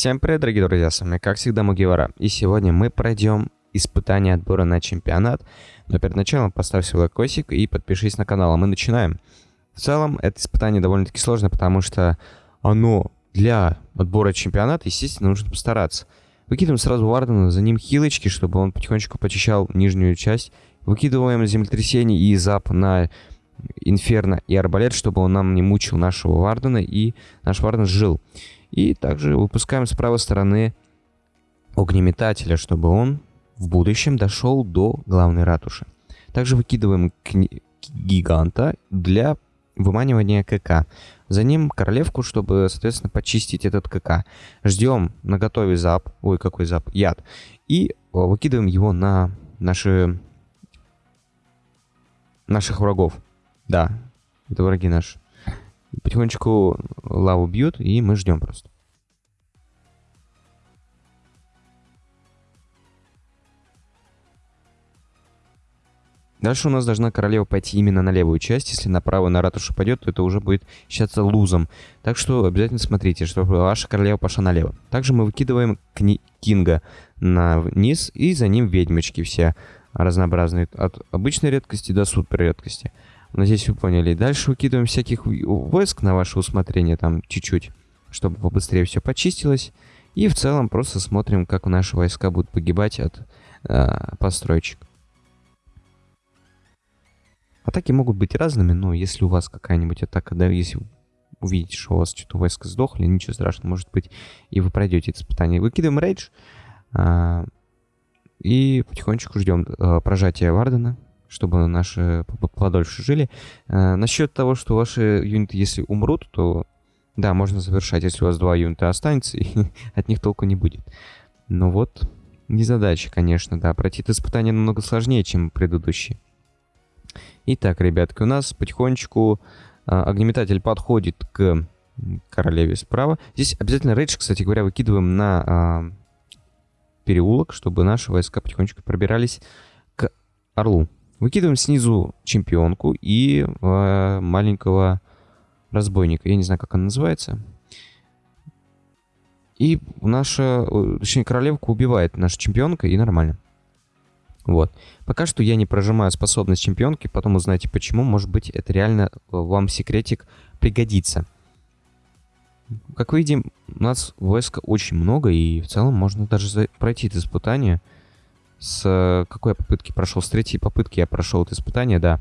Всем привет, дорогие друзья, с вами как всегда Мугивара. И сегодня мы пройдем испытание отбора на чемпионат. Но перед началом поставь свой лайкосик и подпишись на канал, а мы начинаем. В целом, это испытание довольно-таки сложно, потому что оно для отбора чемпионата, естественно, нужно постараться. Выкидываем сразу Вардена, за ним хилочки, чтобы он потихонечку почищал нижнюю часть. Выкидываем землетрясение и зап на Инферно и Арбалет, чтобы он нам не мучил нашего Вардена и наш Варден жил. И также выпускаем с правой стороны огнеметателя, чтобы он в будущем дошел до главной ратуши. Также выкидываем гиганта для выманивания КК. За ним королевку, чтобы, соответственно, почистить этот КК. Ждем на готове зап, ой, какой зап, яд. И выкидываем его на наши, наших врагов. Да, это враги наши. Потихонечку лаву бьют, и мы ждем просто. Дальше у нас должна королева пойти именно на левую часть. Если направо на ратушу пойдет, то это уже будет считаться лузом. Так что обязательно смотрите, чтобы ваша королева пошла налево. Также мы выкидываем Кинга на вниз, и за ним ведьмочки все разнообразные. От обычной редкости до супер редкости. Надеюсь, вы поняли. Дальше выкидываем всяких войск на ваше усмотрение, там чуть-чуть, чтобы побыстрее все почистилось. И в целом просто смотрим, как наши войска будут погибать от э, построечек. Атаки могут быть разными, но если у вас какая-нибудь атака, да, если увидите, что у вас что-то войска сдохли, ничего страшного, может быть, и вы пройдете испытание. Выкидываем рейдж, а, и потихонечку ждем а, прожатия Вардена чтобы наши подольше жили. Э, насчет того, что ваши юниты, если умрут, то да, можно завершать, если у вас два юнита останется, и от них толку не будет. Но вот, не задача, конечно, да. Пройти это испытание намного сложнее, чем предыдущие. Итак, ребятки, у нас потихонечку э, огнеметатель подходит к королеве справа. Здесь обязательно рейдж, кстати говоря, выкидываем на э, переулок, чтобы наши войска потихонечку пробирались к орлу. Выкидываем снизу чемпионку и э, маленького разбойника. Я не знаю, как он называется. И наша, точнее, королевка убивает наша чемпионка, и нормально. Вот. Пока что я не прожимаю способность чемпионки, потом узнаете почему. Может быть, это реально вам секретик пригодится. Как видим, у нас войска очень много, и в целом можно даже пройти это испытание с какой я попытки прошел? С третьей попытки я прошел это испытание, да.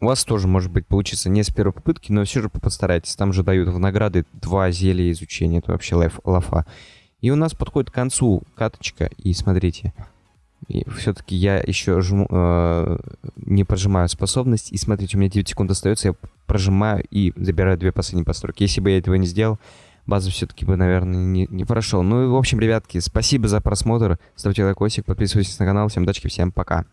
У вас тоже, может быть, получится не с первой попытки, но все же постарайтесь. Там же дают в награды два зелья изучения. Это вообще лайф, лафа. И у нас подходит к концу каточка. И смотрите. все-таки я еще жму, э, не прожимаю способность. И смотрите, у меня 9 секунд остается. Я прожимаю и забираю две последние постройки. Если бы я этого не сделал, базу все-таки бы, наверное, не, не прошел. Ну и, в общем, ребятки, спасибо за просмотр. Ставьте лайкосик, подписывайтесь на канал. Всем удачи, всем пока.